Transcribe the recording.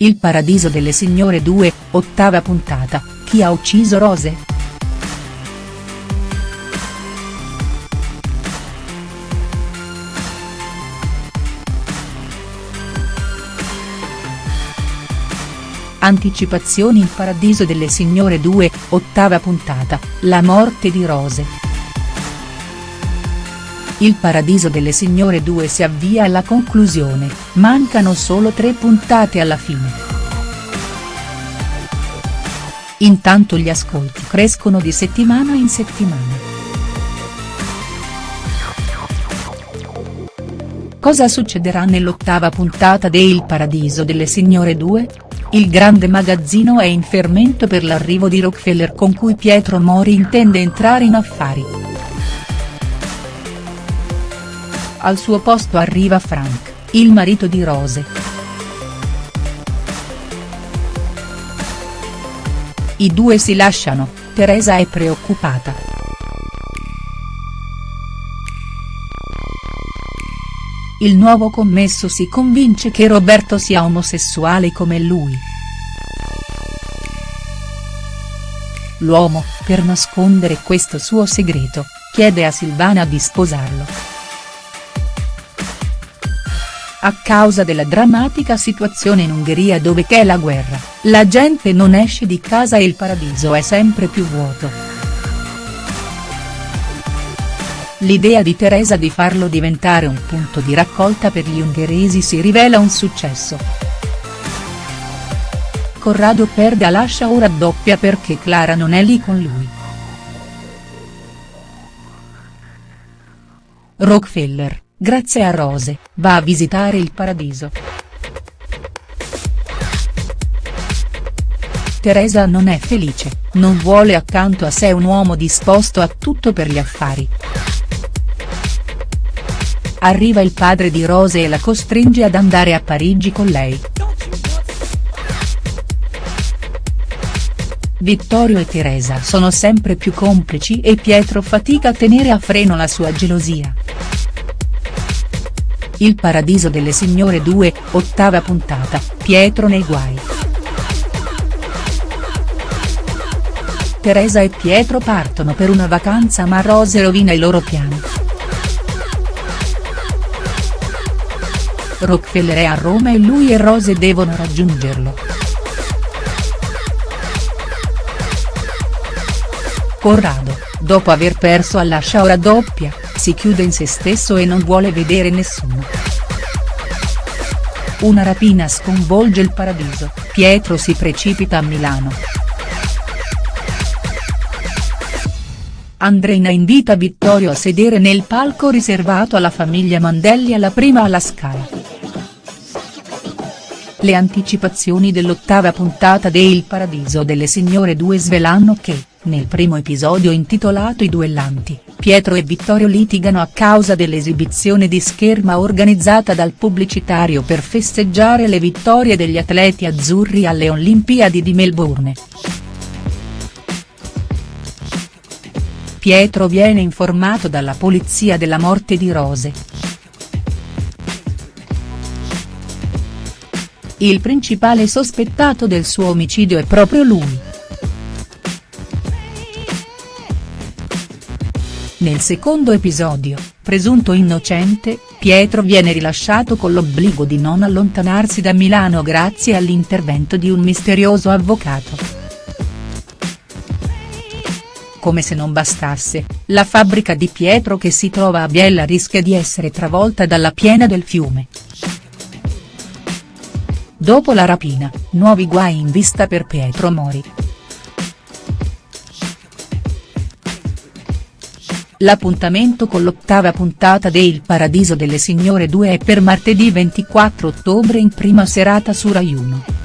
Il paradiso delle signore 2, ottava puntata, chi ha ucciso Rose?. Anticipazioni Il paradiso delle signore 2, ottava puntata, la morte di Rose. Il Paradiso delle Signore 2 si avvia alla conclusione, mancano solo tre puntate alla fine. Intanto gli ascolti crescono di settimana in settimana. Cosa succederà nell'ottava puntata de Il Paradiso delle Signore 2? Il grande magazzino è in fermento per l'arrivo di Rockefeller con cui Pietro Mori intende entrare in affari. Al suo posto arriva Frank, il marito di Rose. I due si lasciano, Teresa è preoccupata. Il nuovo commesso si convince che Roberto sia omosessuale come lui. L'uomo, per nascondere questo suo segreto, chiede a Silvana di sposarlo. A causa della drammatica situazione in Ungheria dove c'è la guerra, la gente non esce di casa e il paradiso è sempre più vuoto. L'idea di Teresa di farlo diventare un punto di raccolta per gli ungheresi si rivela un successo. Corrado perde a lascia ora doppia perché Clara non è lì con lui. Rockefeller grazie a Rose, va a visitare il paradiso. Teresa non è felice, non vuole accanto a sé un uomo disposto a tutto per gli affari. Arriva il padre di Rose e la costringe ad andare a Parigi con lei. Vittorio e Teresa sono sempre più complici e Pietro fatica a tenere a freno la sua gelosia. Il Paradiso delle Signore 2, ottava puntata, Pietro nei guai. Teresa e Pietro partono per una vacanza ma Rose rovina i loro piani. Rockefeller è a Roma e lui e Rose devono raggiungerlo. Corrado, dopo aver perso alla sciaura doppia, si chiude in se stesso e non vuole vedere nessuno. Una rapina sconvolge il paradiso, Pietro si precipita a Milano. Andreina invita Vittorio a sedere nel palco riservato alla famiglia Mandelli alla prima alla Scala. Le anticipazioni dell'ottava puntata de Il Paradiso delle Signore 2 svelano che, nel primo episodio intitolato I duellanti, Pietro e Vittorio litigano a causa dell'esibizione di scherma organizzata dal pubblicitario per festeggiare le vittorie degli atleti azzurri alle Olimpiadi di Melbourne. Pietro viene informato dalla polizia della morte di Rose. Il principale sospettato del suo omicidio è proprio lui. Nel secondo episodio, presunto innocente, Pietro viene rilasciato con l'obbligo di non allontanarsi da Milano grazie all'intervento di un misterioso avvocato. Come se non bastasse, la fabbrica di Pietro che si trova a Biella rischia di essere travolta dalla piena del fiume. Dopo la rapina, nuovi guai in vista per Pietro Mori. L'appuntamento con l'ottava puntata de Il Paradiso delle Signore 2 è per martedì 24 ottobre in prima serata su Rai 1.